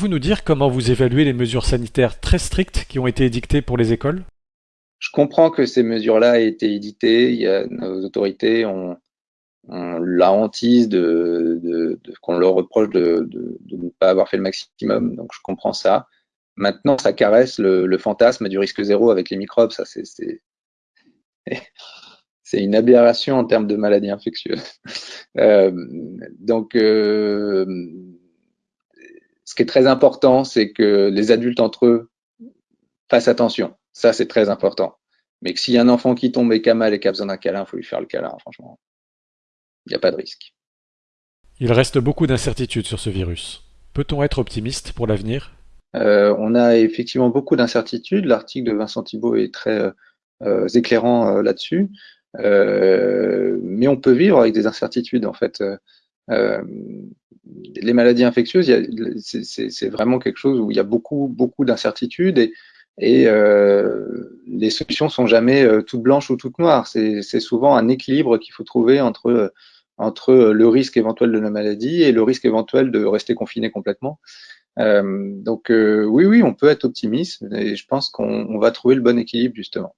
Vous nous dire comment vous évaluez les mesures sanitaires très strictes qui ont été édictées pour les écoles? Je comprends que ces mesures-là aient été éditées. Nos autorités ont, la hantise qu'on leur reproche de, ne pas avoir fait le maximum. Donc je comprends ça. Maintenant, ça caresse le, fantasme du risque zéro avec les microbes. Ça, c'est c'est une aberration en termes de maladies infectieuses. Euh, donc, euh, ce qui est très important, c'est que les adultes entre eux fassent attention. Ça, c'est très important. Mais que s'il y a un enfant qui tombe et qui a mal et qui a besoin d'un câlin, il faut lui faire le câlin, franchement. Il n'y a pas de risque. Il reste beaucoup d'incertitudes sur ce virus. Peut-on être optimiste pour l'avenir? Euh, On a effectivement beaucoup d'incertitudes. L'article de Vincent Thibault est très euh, éclairant euh, là-dessus. Euh, mais on peut vivre avec des incertitudes, en fait. Euh, les maladies infectieuses, c'est vraiment quelque chose où il y a beaucoup, beaucoup d'incertitudes et, euh, les solutions sont jamais euh, toutes blanches ou toutes noires. C'est souvent un équilibre qu'il faut trouver entre entre le risque éventuel de la maladie et le risque éventuel de rester confiné complètement. Euh, donc euh, oui, oui, on peut être optimiste et je pense qu'on va trouver le bon équilibre justement.